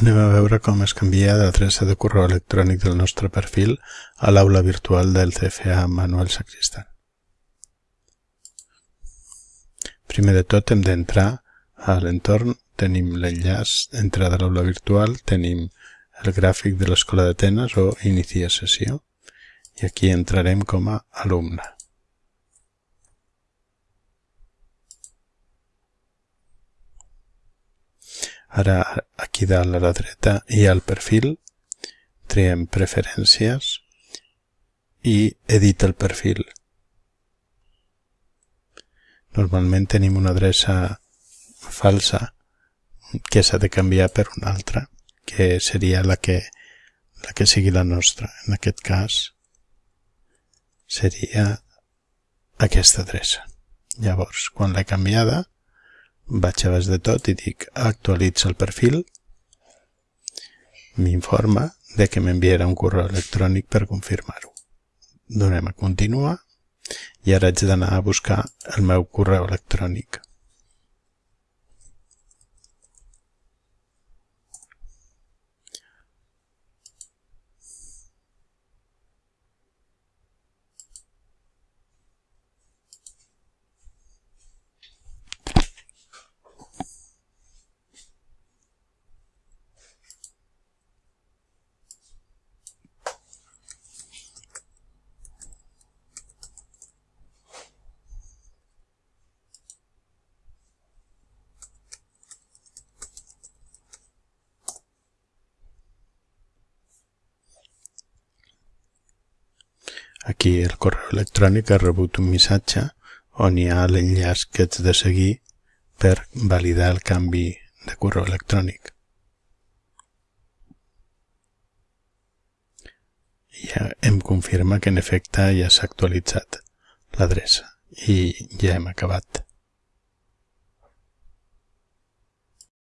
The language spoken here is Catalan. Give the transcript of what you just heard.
Anem a veure com es canvia l'adreça de correu electrònic del nostre perfil a l'aula virtual del CFA Manuel Sacristan. Primer de tot hem d'entrar a l'entorn, tenim l'enllaç d'entrada a l'aula virtual, tenim el gràfic de l'escola d'Atenes o inicia sessió i aquí entrarem com a alumne. Ara, aquí dalt a la dreta hi ha el perfil, triem preferències i edita el perfil. Normalment tenim una adreça falsa que s'ha de canviar per una altra, que seria la que, la que sigui la nostra. En aquest cas seria aquesta adreça. Llavors, quan l'he canviada, vaig a baix de tot i dic actualitza el perfil, m'informa de que m'enviarà un correu electrònic per confirmar-ho. Donem a continuar i ara haig d'anar a buscar el meu correu electrònic. Aquí el correu electrònic ha rebut un missatge on hi ha l'enllaç que haig de seguir per validar el canvi de correu electrònic. Ja em confirma que en efecte ja s'ha actualitzat l'adreça i ja hem acabat.